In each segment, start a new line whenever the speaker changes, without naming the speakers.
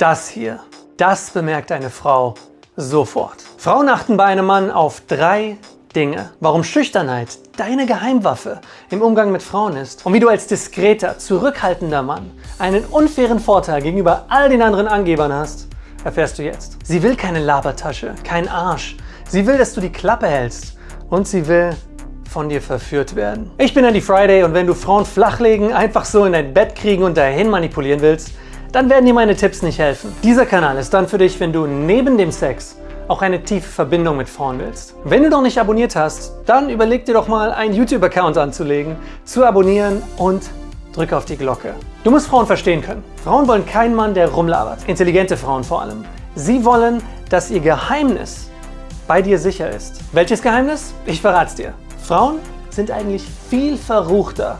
Das hier, das bemerkt eine Frau sofort. Frauen achten bei einem Mann auf drei Dinge. Warum Schüchternheit deine Geheimwaffe im Umgang mit Frauen ist und wie du als diskreter, zurückhaltender Mann einen unfairen Vorteil gegenüber all den anderen Angebern hast, erfährst du jetzt. Sie will keine Labertasche, kein Arsch. Sie will, dass du die Klappe hältst und sie will von dir verführt werden. Ich bin Andy Friday und wenn du Frauen flachlegen, einfach so in dein Bett kriegen und dahin manipulieren willst, dann werden dir meine Tipps nicht helfen. Dieser Kanal ist dann für dich, wenn du neben dem Sex auch eine tiefe Verbindung mit Frauen willst. Wenn du noch nicht abonniert hast, dann überleg dir doch mal einen YouTube-Account anzulegen, zu abonnieren und drücke auf die Glocke. Du musst Frauen verstehen können. Frauen wollen keinen Mann, der rumlabert. Intelligente Frauen vor allem. Sie wollen, dass ihr Geheimnis bei dir sicher ist. Welches Geheimnis? Ich verrate es dir. Frauen sind eigentlich viel verruchter,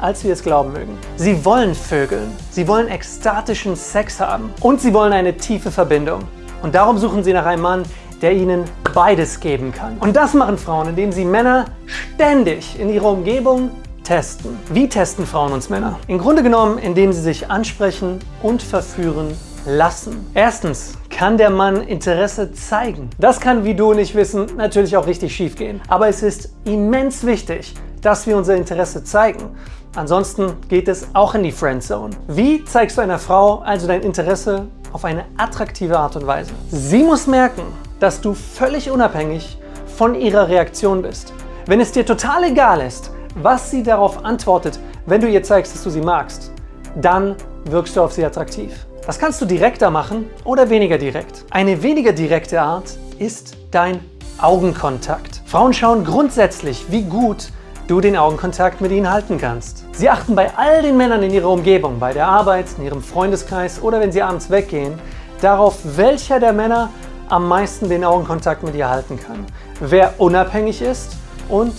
als wir es glauben mögen. Sie wollen vögeln, sie wollen ekstatischen Sex haben und sie wollen eine tiefe Verbindung. Und darum suchen sie nach einem Mann, der ihnen beides geben kann. Und das machen Frauen, indem sie Männer ständig in ihrer Umgebung testen. Wie testen Frauen uns Männer? Im Grunde genommen, indem sie sich ansprechen und verführen lassen. Erstens kann der Mann Interesse zeigen. Das kann, wie du und ich wissen, natürlich auch richtig schief gehen. Aber es ist immens wichtig, dass wir unser Interesse zeigen. Ansonsten geht es auch in die Friendzone. Wie zeigst du einer Frau also dein Interesse auf eine attraktive Art und Weise? Sie muss merken, dass du völlig unabhängig von ihrer Reaktion bist. Wenn es dir total egal ist, was sie darauf antwortet, wenn du ihr zeigst, dass du sie magst, dann wirkst du auf sie attraktiv. Das kannst du direkter machen oder weniger direkt. Eine weniger direkte Art ist dein Augenkontakt. Frauen schauen grundsätzlich, wie gut du den Augenkontakt mit ihnen halten kannst. Sie achten bei all den Männern in ihrer Umgebung, bei der Arbeit, in ihrem Freundeskreis oder wenn sie abends weggehen, darauf, welcher der Männer am meisten den Augenkontakt mit ihr halten kann. Wer unabhängig ist und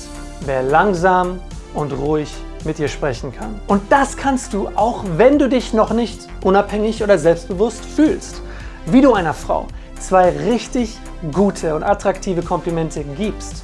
wer langsam und ruhig mit dir sprechen kann. Und das kannst du, auch wenn du dich noch nicht unabhängig oder selbstbewusst fühlst. Wie du einer Frau zwei richtig gute und attraktive Komplimente gibst,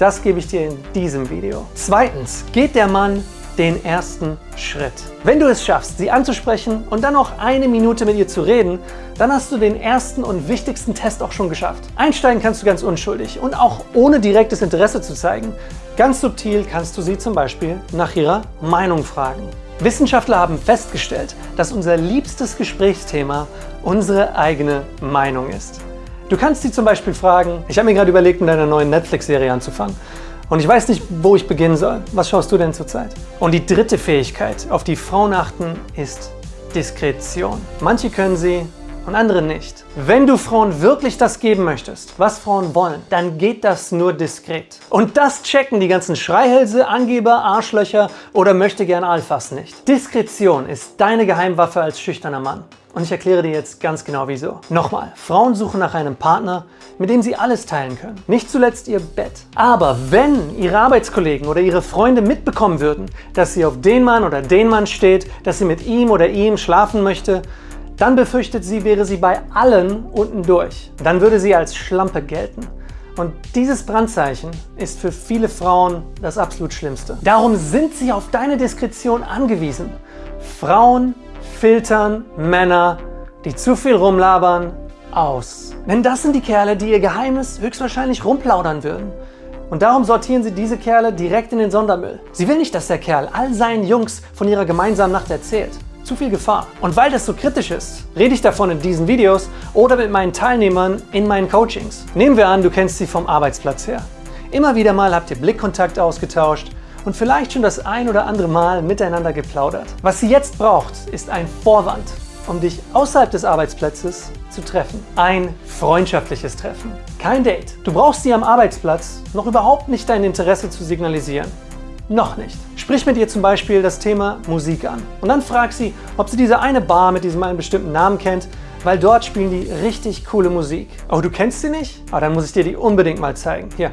das gebe ich dir in diesem Video. Zweitens geht der Mann den ersten Schritt. Wenn du es schaffst, sie anzusprechen und dann noch eine Minute mit ihr zu reden, dann hast du den ersten und wichtigsten Test auch schon geschafft. Einsteigen kannst du ganz unschuldig und auch ohne direktes Interesse zu zeigen. Ganz subtil kannst du sie zum Beispiel nach ihrer Meinung fragen. Wissenschaftler haben festgestellt, dass unser liebstes Gesprächsthema unsere eigene Meinung ist. Du kannst sie zum Beispiel fragen, ich habe mir gerade überlegt, mit einer neuen Netflix-Serie anzufangen. Und ich weiß nicht, wo ich beginnen soll. Was schaust du denn zurzeit? Und die dritte Fähigkeit, auf die Frauen achten, ist Diskretion. Manche können sie und andere nicht. Wenn du Frauen wirklich das geben möchtest, was Frauen wollen, dann geht das nur diskret. Und das checken die ganzen Schreihälse, Angeber, Arschlöcher oder möchte gern Alphas nicht. Diskretion ist deine Geheimwaffe als schüchterner Mann. Und ich erkläre dir jetzt ganz genau wieso. Nochmal, Frauen suchen nach einem Partner, mit dem sie alles teilen können. Nicht zuletzt ihr Bett. Aber wenn ihre Arbeitskollegen oder ihre Freunde mitbekommen würden, dass sie auf den Mann oder den Mann steht, dass sie mit ihm oder ihm schlafen möchte, dann befürchtet sie, wäre sie bei allen unten durch. Dann würde sie als Schlampe gelten. Und dieses Brandzeichen ist für viele Frauen das absolut Schlimmste. Darum sind sie auf deine Diskretion angewiesen. Frauen filtern Männer, die zu viel rumlabern, aus. Denn das sind die Kerle, die ihr Geheimnis höchstwahrscheinlich rumplaudern würden. Und darum sortieren sie diese Kerle direkt in den Sondermüll. Sie will nicht, dass der Kerl all seinen Jungs von ihrer gemeinsamen Nacht erzählt. Zu viel Gefahr. Und weil das so kritisch ist, rede ich davon in diesen Videos oder mit meinen Teilnehmern in meinen Coachings. Nehmen wir an, du kennst sie vom Arbeitsplatz her. Immer wieder mal habt ihr Blickkontakt ausgetauscht und vielleicht schon das ein oder andere Mal miteinander geplaudert. Was sie jetzt braucht, ist ein Vorwand, um dich außerhalb des Arbeitsplatzes zu treffen. Ein freundschaftliches Treffen. Kein Date. Du brauchst sie am Arbeitsplatz noch überhaupt nicht dein Interesse zu signalisieren. Noch nicht. Sprich mit ihr zum Beispiel das Thema Musik an. Und dann frag sie, ob sie diese eine Bar mit diesem einen bestimmten Namen kennt, weil dort spielen die richtig coole Musik. Oh, du kennst sie nicht? Ah, dann muss ich dir die unbedingt mal zeigen. Hier,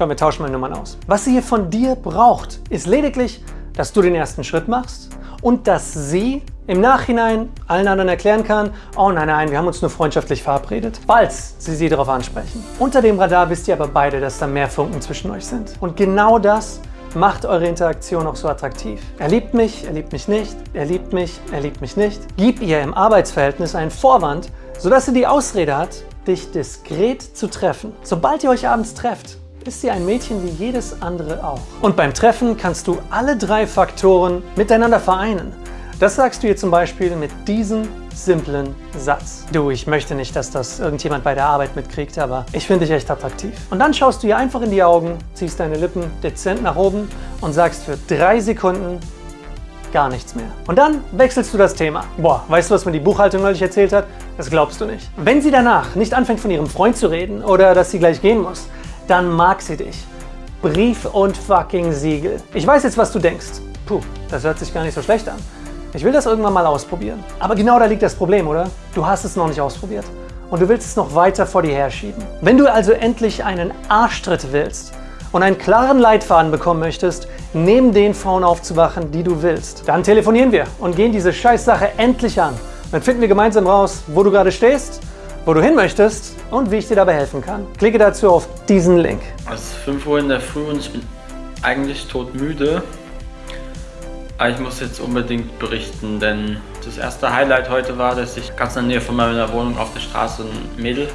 Komm, wir tauschen mal Nummern aus. Was sie hier von dir braucht, ist lediglich, dass du den ersten Schritt machst und dass sie im Nachhinein allen anderen erklären kann, oh nein, nein, wir haben uns nur freundschaftlich verabredet, falls sie sie darauf ansprechen. Unter dem Radar wisst ihr aber beide, dass da mehr Funken zwischen euch sind. Und genau das macht eure Interaktion auch so attraktiv. Er liebt mich, er liebt mich nicht, er liebt mich, er liebt mich nicht. Gib ihr im Arbeitsverhältnis einen Vorwand, sodass sie die Ausrede hat, dich diskret zu treffen. Sobald ihr euch abends trefft, ist sie ein Mädchen wie jedes andere auch. Und beim Treffen kannst du alle drei Faktoren miteinander vereinen. Das sagst du ihr zum Beispiel mit diesem simplen Satz. Du, ich möchte nicht, dass das irgendjemand bei der Arbeit mitkriegt, aber ich finde dich echt attraktiv. Und dann schaust du ihr einfach in die Augen, ziehst deine Lippen dezent nach oben und sagst für drei Sekunden gar nichts mehr. Und dann wechselst du das Thema. Boah, weißt du, was mir die Buchhaltung neulich erzählt hat? Das glaubst du nicht. Wenn sie danach nicht anfängt von ihrem Freund zu reden oder dass sie gleich gehen muss, dann mag sie dich. Brief und fucking Siegel. Ich weiß jetzt, was du denkst. Puh, das hört sich gar nicht so schlecht an. Ich will das irgendwann mal ausprobieren. Aber genau da liegt das Problem, oder? Du hast es noch nicht ausprobiert. Und du willst es noch weiter vor dir herschieben. Wenn du also endlich einen Arschtritt willst und einen klaren Leitfaden bekommen möchtest, neben den Frauen aufzuwachen, die du willst, dann telefonieren wir und gehen diese Scheißsache endlich an. Dann finden wir gemeinsam raus, wo du gerade stehst, wo du hin möchtest und wie ich dir dabei helfen kann. Klicke dazu auf diesen Link.
Es ist 5 Uhr in der Früh und ich bin eigentlich todmüde. Aber ich muss jetzt unbedingt berichten, denn das erste Highlight heute war, dass ich ganz in der Nähe von meiner Wohnung auf der Straße ein Mädel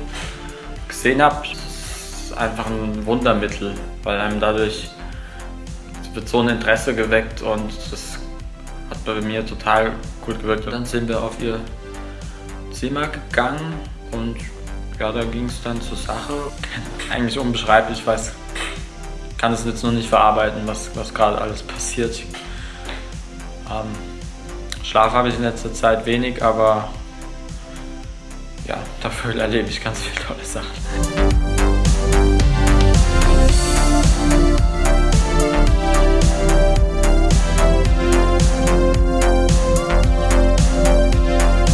gesehen habe. Das ist einfach ein Wundermittel, weil einem dadurch wird so ein Interesse geweckt und das hat bei mir total gut gewirkt. Dann sind wir auf ihr Zimmer gegangen und ja, da ging es dann zur Sache. Eigentlich unbeschreiblich, ich weiß, kann es jetzt noch nicht verarbeiten, was, was gerade alles passiert. Ähm, Schlaf habe ich in letzter Zeit wenig, aber ja, dafür erlebe ich ganz viele tolle Sachen.